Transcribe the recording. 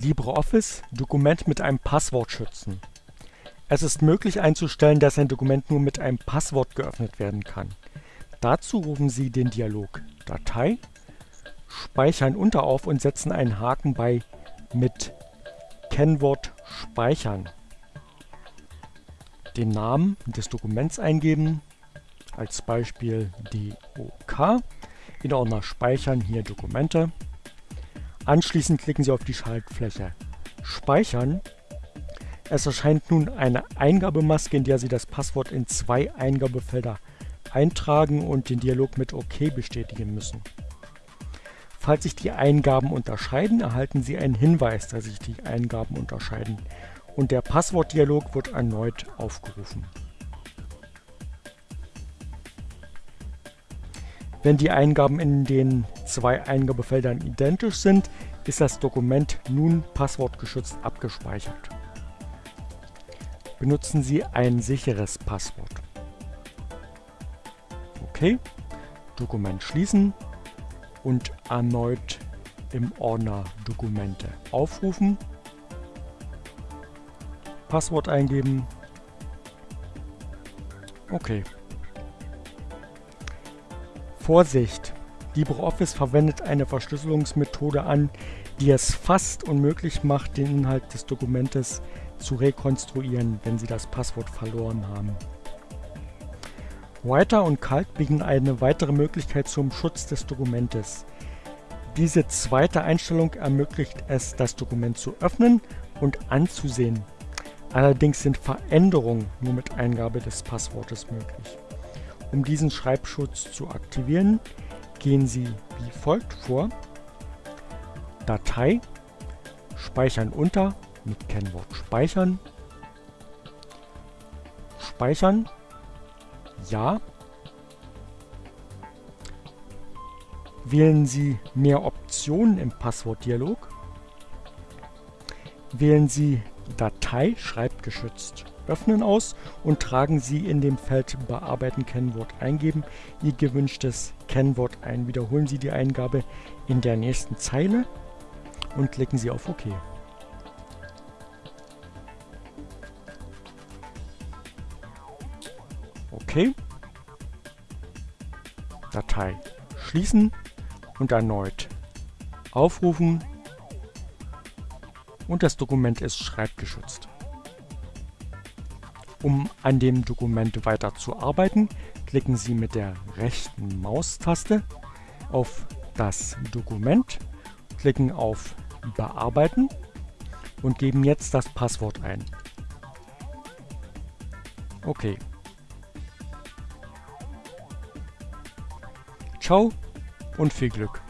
LibreOffice Dokument mit einem Passwort schützen. Es ist möglich einzustellen, dass ein Dokument nur mit einem Passwort geöffnet werden kann. Dazu rufen Sie den Dialog Datei, speichern unter auf und setzen einen Haken bei mit Kennwort speichern. Den Namen des Dokuments eingeben, als Beispiel DOK, in Ordner Speichern, hier Dokumente. Anschließend klicken Sie auf die Schaltfläche Speichern. Es erscheint nun eine Eingabemaske, in der Sie das Passwort in zwei Eingabefelder eintragen und den Dialog mit OK bestätigen müssen. Falls sich die Eingaben unterscheiden, erhalten Sie einen Hinweis, dass sich die Eingaben unterscheiden und der Passwortdialog wird erneut aufgerufen. Wenn die Eingaben in den zwei Eingabefeldern identisch sind, ist das Dokument nun passwortgeschützt abgespeichert. Benutzen Sie ein sicheres Passwort. OK, Dokument schließen und erneut im Ordner Dokumente aufrufen, Passwort eingeben. Okay. Vorsicht! LibreOffice verwendet eine Verschlüsselungsmethode an, die es fast unmöglich macht, den Inhalt des Dokumentes zu rekonstruieren, wenn Sie das Passwort verloren haben. Writer und Calc bieten eine weitere Möglichkeit zum Schutz des Dokumentes. Diese zweite Einstellung ermöglicht es, das Dokument zu öffnen und anzusehen. Allerdings sind Veränderungen nur mit Eingabe des Passwortes möglich. Um diesen Schreibschutz zu aktivieren, gehen Sie wie folgt vor. Datei, Speichern unter mit Kennwort Speichern, Speichern, Ja. Wählen Sie mehr Optionen im Passwortdialog. Wählen Sie Datei schreibgeschützt öffnen aus und tragen Sie in dem Feld Bearbeiten Kennwort eingeben Ihr gewünschtes Kennwort ein. Wiederholen Sie die Eingabe in der nächsten Zeile und klicken Sie auf OK. OK. Datei schließen und erneut aufrufen und das Dokument ist schreibgeschützt. Um an dem Dokument weiter zu arbeiten, klicken Sie mit der rechten Maustaste auf das Dokument, klicken auf Bearbeiten und geben jetzt das Passwort ein. Okay. Ciao und viel Glück!